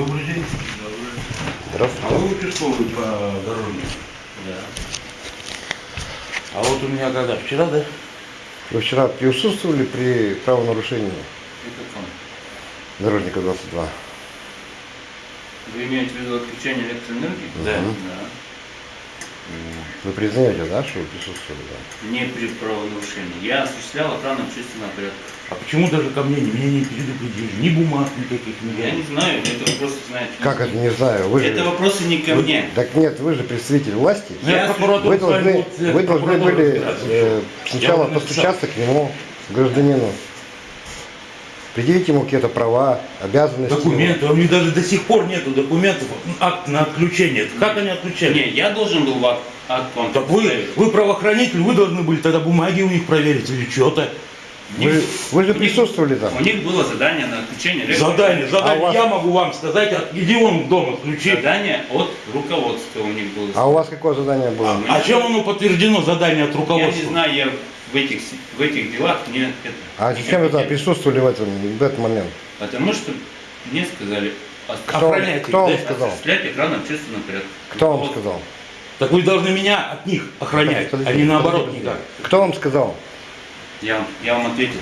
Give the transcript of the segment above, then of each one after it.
Добрый день. А Здравствуйте. вы участковый по дороге? Да. А вот у меня когда? Вчера, да? Вы вчера присутствовали при правонарушении Это он. дорожника 22? Вы имеете в виду отключение электроэнергии? Да. Да. Вы признаете, да, что вы присутствовали? Да? Не при правонарушении. Я осуществлял охрану общественного порядка. А почему даже ко мне меня не предупредили? Ни бумаг никаких не Я не знаю, это вопросы знаете. Как это, не знаю, вы Это же... вопросы не ко мне. Так нет, вы же представитель власти. Я Вы должны, вы должны были э, сначала постучаться к нему, гражданину, предъявить ему какие-то права, обязанности. Документы, а у них даже до сих пор нету документов, акт на отключение. Как они отключали? Не, я должен был акт, акт вам Так вы, вы правоохранитель, вы должны были тогда бумаги у них проверить или что-то. Вы, вы же присутствовали там. У них было задание на отключение. Задание, задание, А вас- я могу вам сказать, иди вон дома включи. Задание от руководства у них было. А у вас какое задание было? А чем оно подтверждено, задание от я руководства? не знаю, я в этих, в этих делах не это. А не зачем вы присутствовали в, этом, в этот момент? Потому что мне сказали Кто, кто вам сказал? осуществлять охрану общественного порядка. Кто вам сказал? Так вы должны меня от них охранять, Подождите, а не наоборот подождите. никак. Кто вам сказал? Я, вам- я вам ответил.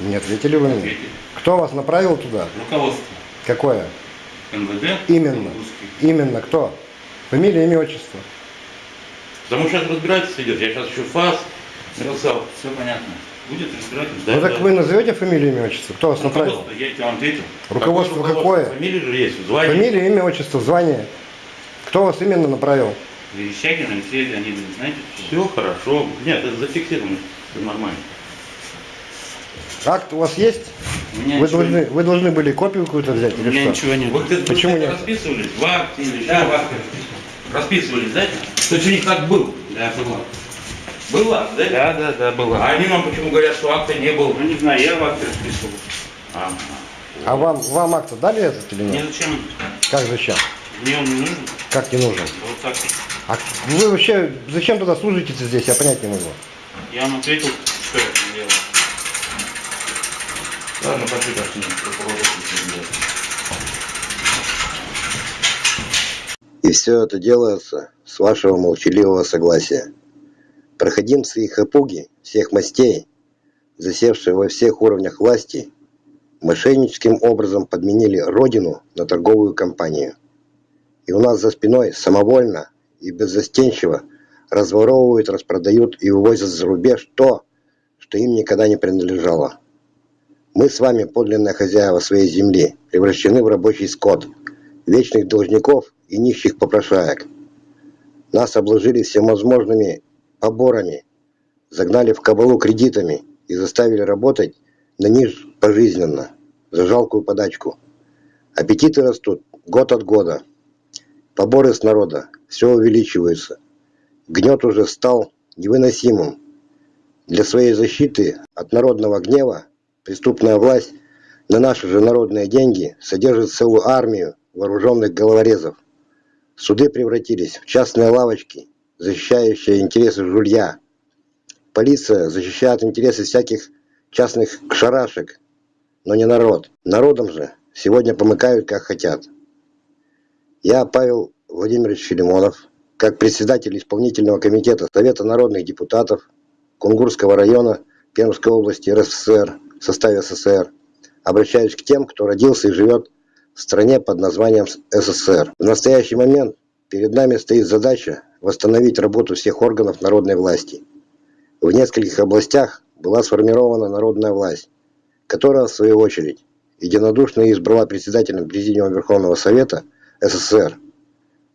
Не ответили вы мне. ответил. Кто вас направил туда? Руководство Какое? МВД. Именно. Русский. Именно кто? Фамилия, имя, отчество. Потому что сейчас разбирательство идет, я сейчас еще ФАС написал. Все понятно. Будет разбирательство. Да, ну так да. вы назовете фамилию, имя, отчество? Кто вас направил? Руководство, я тебе вам ответил. Руководство Какое какое? Фамилия же есть, звание. Фамилия, имя, отчество, звание. Кто вас именно направил? Верещагин Алексей Леонидович, знаете? Все хорошо. Нет, это зафиксировано. Все нормально. Акт у вас есть? У меня Вы ничего должны, вы должны были копию какую-то взять У меня или что? ничего нет. Вы Почему нет? расписывались в акте или еще в акте? Расписывались, да? То есть у них так был? Да, было. Был акт, да? Да, да, да, было. А они нам почему говорят, что акта не было? Ну не знаю, я в акте расписывал. А, А вам, вам акт дали этот или Мне нет? зачем? Как зачем? Мне он не нужен. Как не нужен? Вот так. А вы вообще зачем тогда служите здесь? Я понять не могу. Я вам ответил, что я делал. ладно, пошли, пошли. И все это делается с вашего молчаливого согласия. Проходимцы и хапуги всех мастей, засевшие во всех уровнях власти, мошенническим образом подменили родину на торговую компанию. И у нас за спиной самовольно и беззастенчиво разворовывают, распродают и вывозят за рубеж то, что им никогда не принадлежало. Мы с вами подлинные хозяева своей земли, превращены в рабочий скот, вечных должников и нищих попрошаек. Нас обложили всевозможными поборами, загнали в кабалу кредитами и заставили работать на них пожизненно, за жалкую подачку. Аппетиты растут год от года. Поборы с народа все увеличиваются. Гнет уже стал невыносимым. Для своей защиты от народного гнева преступная власть на наши же народные деньги содержит целую армию вооруженных головорезов. Суды превратились в частные лавочки, защищающие интересы жулья. Полиция защищает интересы всяких частных шарашек, но не народ. Народом же сегодня помыкают как хотят. Я, Павел Владимирович Филимонов, как председатель исполнительного комитета Совета народных депутатов Кунгурского района Пермской области РСФСР в составе СССР, обращаюсь к тем, кто родился и живет в стране под названием СССР. В настоящий момент перед нами стоит задача восстановить работу всех органов народной власти. В нескольких областях была сформирована народная власть, которая, в свою очередь, единодушно избрала председателем Президиума Верховного Совета СССР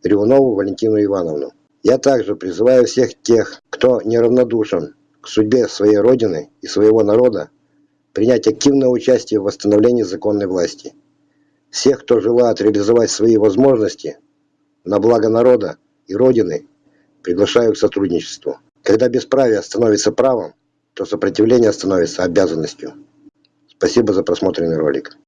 Ревунову Валентину Ивановну. Я также призываю всех тех, кто неравнодушен к судьбе своей Родины и своего народа, принять активное участие в восстановлении законной власти. Всех, кто желает реализовать свои возможности на благо народа и Родины, приглашаю к сотрудничеству. Когда бесправие становится правом, то сопротивление становится обязанностью. Спасибо за просмотренный ролик.